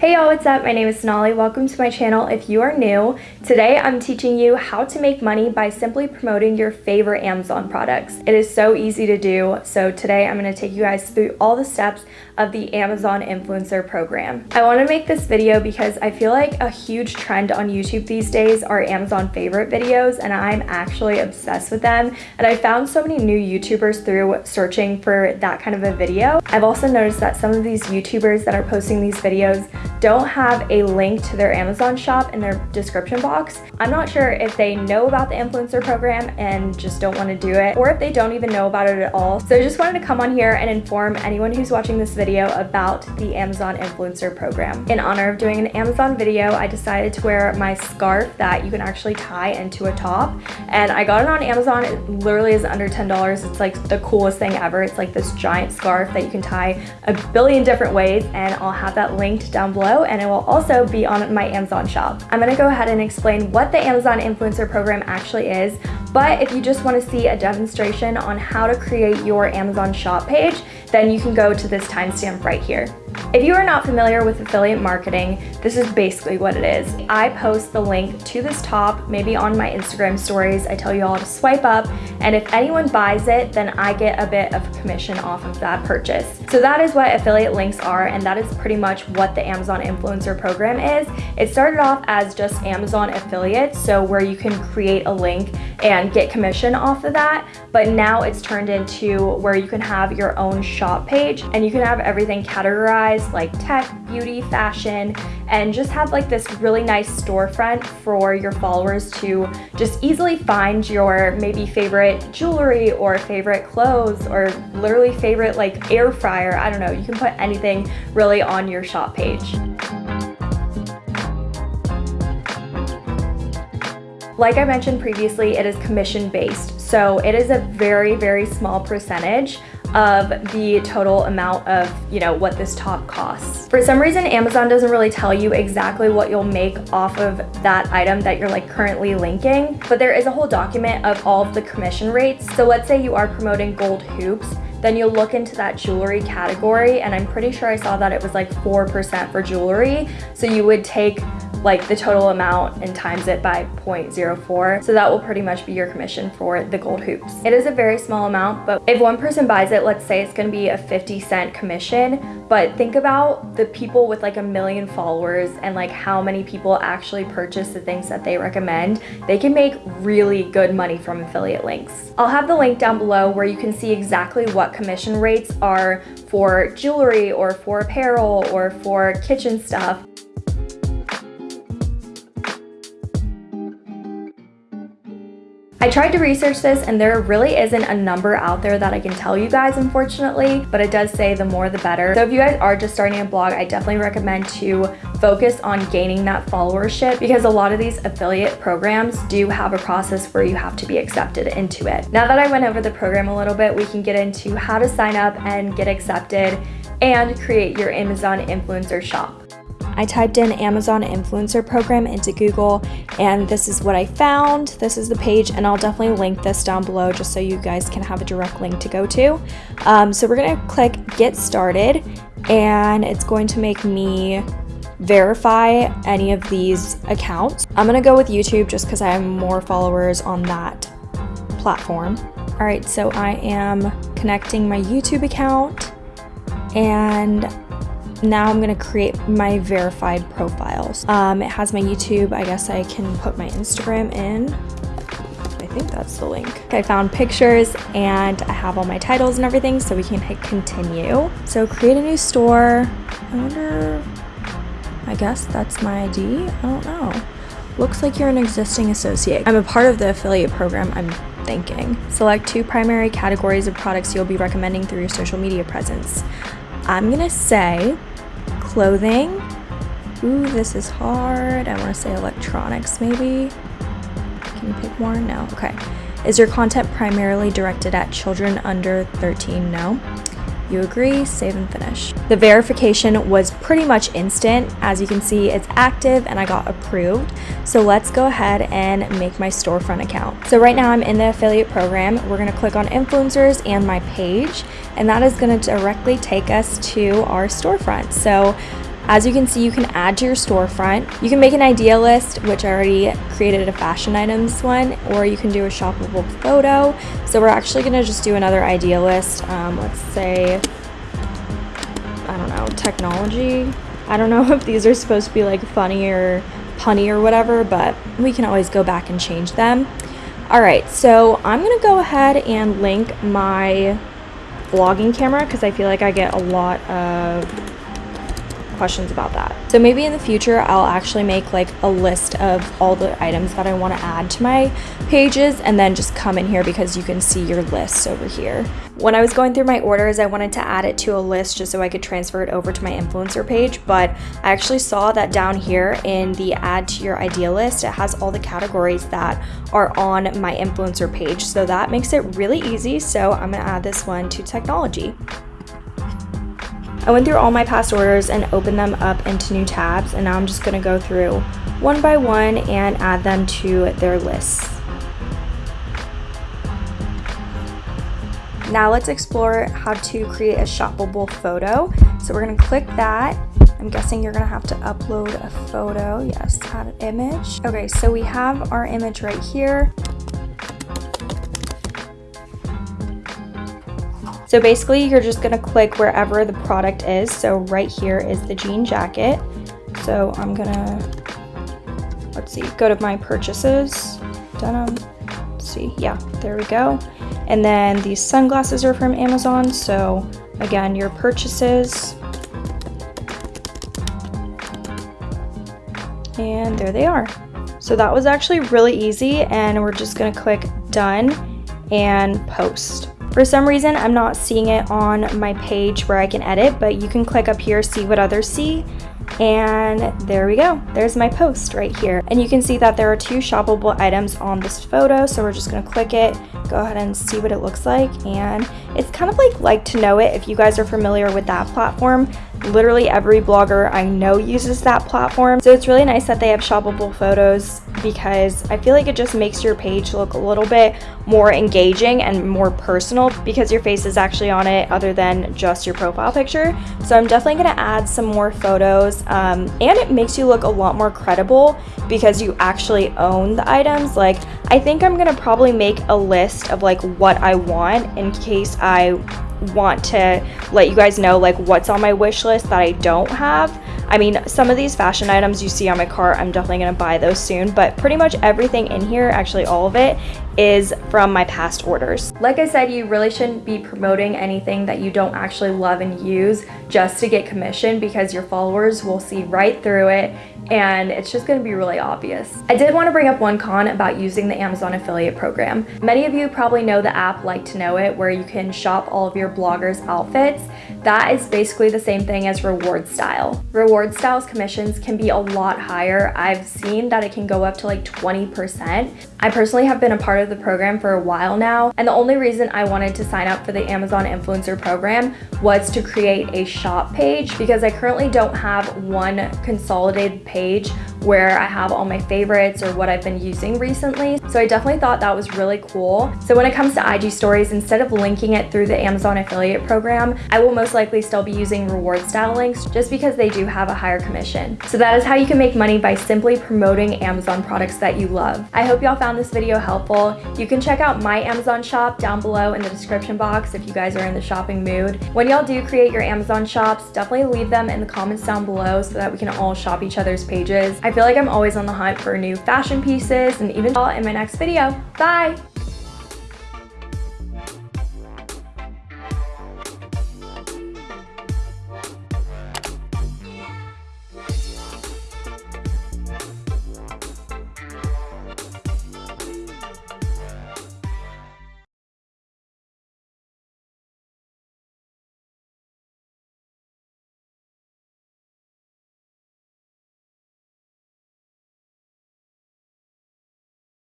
Hey y'all, what's up? My name is Sonali. Welcome to my channel if you are new. Today I'm teaching you how to make money by simply promoting your favorite Amazon products. It is so easy to do, so today I'm going to take you guys through all the steps of the Amazon Influencer Program. I want to make this video because I feel like a huge trend on YouTube these days are Amazon favorite videos and I'm actually obsessed with them and I found so many new YouTubers through searching for that kind of a video. I've also noticed that some of these YouTubers that are posting these videos don't have a link to their Amazon shop in their description box. I'm not sure if they know about the influencer program and just don't want to do it or if they don't even know about it at all. So I just wanted to come on here and inform anyone who's watching this video about the Amazon influencer program. In honor of doing an Amazon video, I decided to wear my scarf that you can actually tie into a top and I got it on Amazon. It literally is under $10. It's like the coolest thing ever. It's like this giant scarf that you can tie a billion different ways and I'll have that linked down below below and it will also be on my Amazon shop. I'm gonna go ahead and explain what the Amazon Influencer Program actually is, but if you just wanna see a demonstration on how to create your Amazon shop page, then you can go to this timestamp right here. If you are not familiar with affiliate marketing, this is basically what it is. I post the link to this top, maybe on my Instagram stories. I tell you all to swipe up, and if anyone buys it, then I get a bit of commission off of that purchase. So that is what affiliate links are, and that is pretty much what the Amazon Influencer Program is. It started off as just Amazon affiliates, so where you can create a link and get commission off of that, but now it's turned into where you can have your own shop page, and you can have everything categorized like tech, beauty, fashion, and just have like this really nice storefront for your followers to just easily find your maybe favorite jewelry or favorite clothes or literally favorite like air fryer. I don't know, you can put anything really on your shop page. Like I mentioned previously, it is commission based. So it is a very, very small percentage of the total amount of, you know, what this top costs. For some reason, Amazon doesn't really tell you exactly what you'll make off of that item that you're like currently linking, but there is a whole document of all of the commission rates. So let's say you are promoting gold hoops, then you'll look into that jewelry category and I'm pretty sure I saw that it was like 4% for jewelry. So you would take like the total amount and times it by 0.04. So that will pretty much be your commission for the gold hoops. It is a very small amount, but if one person buys it, let's say it's gonna be a 50 cent commission, but think about the people with like a million followers and like how many people actually purchase the things that they recommend. They can make really good money from affiliate links. I'll have the link down below where you can see exactly what commission rates are for jewelry or for apparel or for kitchen stuff. I tried to research this and there really isn't a number out there that I can tell you guys unfortunately, but it does say the more the better. So if you guys are just starting a blog, I definitely recommend to focus on gaining that followership because a lot of these affiliate programs do have a process where you have to be accepted into it. Now that I went over the program a little bit, we can get into how to sign up and get accepted and create your Amazon influencer shop. I typed in Amazon influencer program into Google and this is what I found. This is the page and I'll definitely link this down below just so you guys can have a direct link to go to. Um, so we're gonna click get started and it's going to make me verify any of these accounts. I'm gonna go with YouTube just because I have more followers on that platform. All right, so I am connecting my YouTube account and now I'm gonna create my verified profiles. Um, it has my YouTube, I guess I can put my Instagram in. I think that's the link. I found pictures and I have all my titles and everything so we can hit continue. So create a new store. I wonder, I guess that's my ID? I don't know. Looks like you're an existing associate. I'm a part of the affiliate program, I'm thinking. Select two primary categories of products you'll be recommending through your social media presence. I'm gonna say clothing. Ooh, this is hard. I want to say electronics maybe. Can you pick more? No. Okay. Is your content primarily directed at children under 13? No. You agree, save and finish. The verification was pretty much instant. As you can see, it's active and I got approved. So let's go ahead and make my storefront account. So right now I'm in the affiliate program. We're gonna click on influencers and my page, and that is gonna directly take us to our storefront. So As you can see, you can add to your storefront. You can make an idea list, which I already created a fashion items one, or you can do a shoppable photo. So we're actually gonna just do another idea list. Um, let's say, I don't know, technology. I don't know if these are supposed to be like funny or punny or whatever, but we can always go back and change them. All right, so I'm gonna go ahead and link my vlogging camera because I feel like I get a lot of questions about that. So maybe in the future, I'll actually make like a list of all the items that I want to add to my pages and then just come in here because you can see your lists over here. When I was going through my orders, I wanted to add it to a list just so I could transfer it over to my influencer page, but I actually saw that down here in the add to your idea list, it has all the categories that are on my influencer page. So that makes it really easy. So I'm gonna add this one to technology. I went through all my past orders and opened them up into new tabs and now I'm just going to go through one by one and add them to their lists. Now let's explore how to create a shoppable photo. So we're going to click that. I'm guessing you're going to have to upload a photo. Yes, add an image. Okay, so we have our image right here. So basically you're just gonna click wherever the product is. So right here is the jean jacket. So I'm gonna, let's see, go to my purchases, denim, let's see, yeah, there we go. And then these sunglasses are from Amazon. So again, your purchases, and there they are. So that was actually really easy and we're just gonna click done and post. For some reason, I'm not seeing it on my page where I can edit, but you can click up here, see what others see, and there we go. There's my post right here. And you can see that there are two shoppable items on this photo, so we're just gonna click it, go ahead and see what it looks like, and it's kind of like like to know it if you guys are familiar with that platform. Literally every blogger I know uses that platform. So it's really nice that they have shoppable photos because I feel like it just makes your page look a little bit more engaging and more personal because your face is actually on it other than just your profile picture. So I'm definitely going to add some more photos um, and it makes you look a lot more credible because you actually own the items. Like I think I'm going to probably make a list of like what I want in case I want to let you guys know like what's on my wish list that I don't have. I mean, some of these fashion items you see on my cart, I'm definitely gonna buy those soon, but pretty much everything in here, actually all of it, is from my past orders. Like I said, you really shouldn't be promoting anything that you don't actually love and use just to get commission because your followers will see right through it and it's just going to be really obvious. I did want to bring up one con about using the Amazon affiliate program. Many of you probably know the app Like to Know It where you can shop all of your bloggers outfits. That is basically the same thing as rewardStyle. Reward styles commissions can be a lot higher. I've seen that it can go up to like 20%. I personally have been a part of the program for a while now and the only reason I wanted to sign up for the Amazon influencer program was to create a shop page because I currently don't have one consolidated page where I have all my favorites or what I've been using recently. So I definitely thought that was really cool. So when it comes to IG stories, instead of linking it through the Amazon affiliate program, I will most likely still be using rewardStyle links just because they do have a higher commission. So that is how you can make money by simply promoting Amazon products that you love. I hope y'all found this video helpful. You can check out my Amazon shop down below in the description box if you guys are in the shopping mood. When y'all do create your Amazon shops, definitely leave them in the comments down below so that we can all shop each other's pages. I feel like I'm always on the hunt for new fashion pieces and even in my next video. Bye!